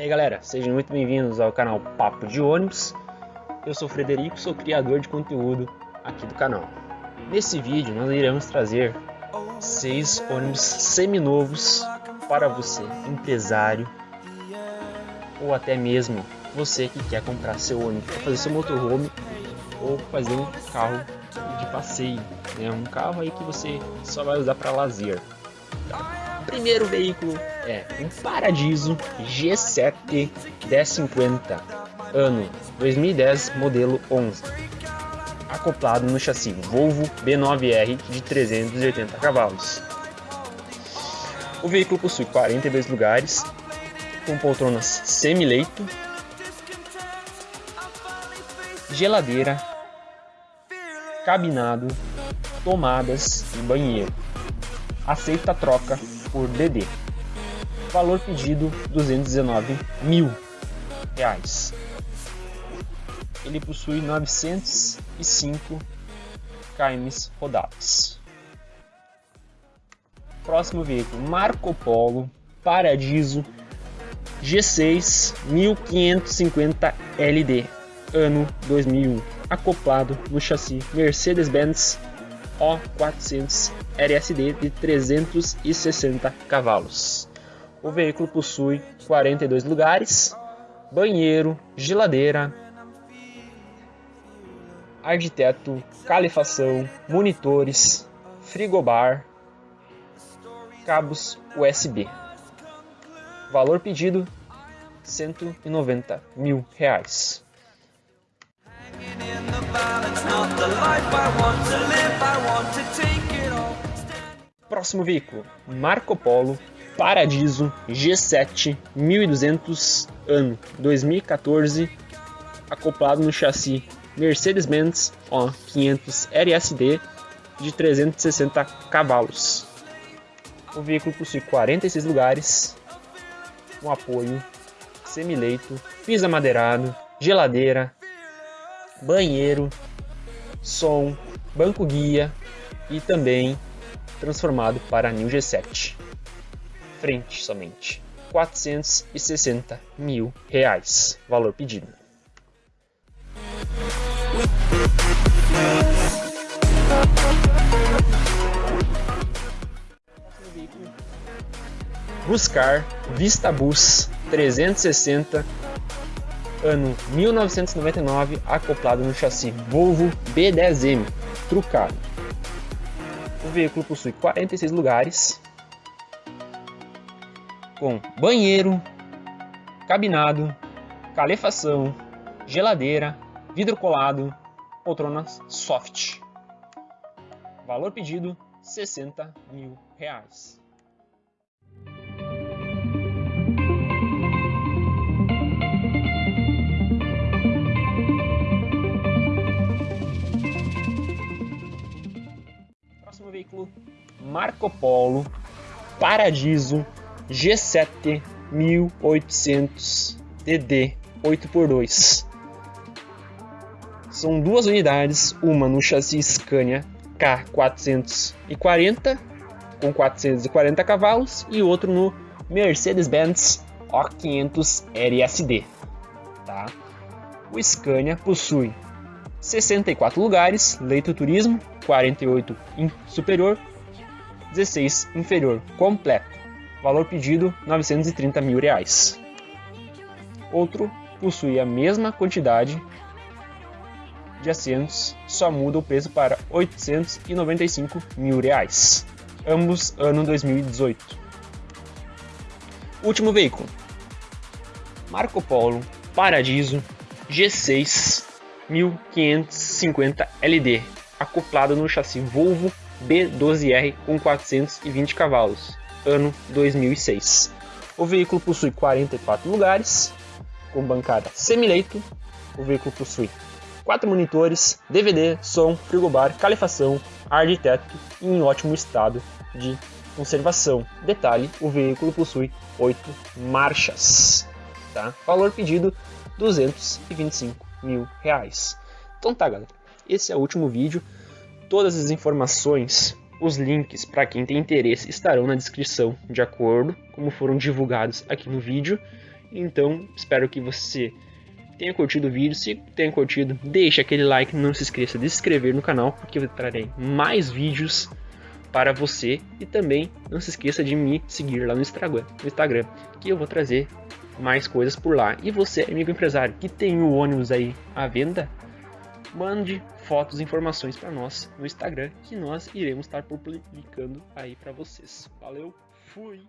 aí galera, sejam muito bem-vindos ao canal Papo de Ônibus. Eu sou o Frederico, sou criador de conteúdo aqui do canal. Nesse vídeo nós iremos trazer seis ônibus seminovos para você, empresário ou até mesmo você que quer comprar seu ônibus para fazer seu motorhome ou fazer um carro de passeio, né? um carro aí que você só vai usar para lazer. O primeiro veículo é um Paradiso G7 1050, ano 2010, modelo 11, acoplado no chassi Volvo B9R de 380 cavalos. O veículo possui 42 lugares, com poltronas semi-leito, geladeira, cabinado, tomadas e banheiro. Aceita a troca por DD. Valor pedido 219 mil reais. Ele possui 905 km rodados. Próximo veículo Marco Polo Paradiso G6 1550 LD ano 2001 acoplado no chassi Mercedes-Benz O400 RSD de 360 cavalos. O veículo possui 42 lugares, banheiro, geladeira, ar de teto, calefação, monitores, frigobar, cabos USB. Valor pedido 190 mil reais. Próximo veículo, Marco Polo Paradiso G7 1200 ano 2014, acoplado no chassi Mercedes-Benz O500 RSD de 360 cavalos. O veículo possui 46 lugares, um apoio, semileito, piso amadeirado, geladeira, banheiro, som, banco guia e também transformado para New G7. Frente somente. 460 mil reais. Valor pedido. Buscar Vista Bus 360 ano 1999, acoplado no chassi Volvo B10M, trucado. O veículo possui 46 lugares, com banheiro, cabinado, calefação, geladeira, vidro colado, poltronas soft. Valor pedido 60 mil reais. Veículo Marco Polo Paradiso G7 1800 DD 8x2. São duas unidades, uma no chassi Scania K440 com 440 cavalos e outro no Mercedes-Benz O500 RSD. Tá? O Scania possui 64 lugares, leito turismo, 48 superior, 16 inferior, completo. Valor pedido 930 mil reais. Outro possui a mesma quantidade de assentos, só muda o preço para 895 mil reais. Ambos ano 2018. Último veículo. Marco Polo Paradiso G6 1550 LD, acoplado no chassi Volvo B12R com 420 cavalos, ano 2006. O veículo possui 44 lugares, com bancada semileito. O veículo possui 4 monitores, DVD, som, frigobar, calefação, ar de teto e em ótimo estado de conservação. Detalhe, o veículo possui 8 marchas. Tá? Valor pedido 225 mil reais. Então tá, galera. Esse é o último vídeo. Todas as informações, os links para quem tem interesse estarão na descrição, de acordo como foram divulgados aqui no vídeo. Então, espero que você tenha curtido o vídeo. Se tenha curtido, deixe aquele like. Não se esqueça de se inscrever no canal, porque eu trarei mais vídeos para você. E também não se esqueça de me seguir lá no Instagram, no Instagram que eu vou trazer mais coisas por lá. E você, amigo empresário, que tem o ônibus aí à venda, mande fotos e informações para nós no Instagram, que nós iremos estar publicando aí para vocês. Valeu, fui!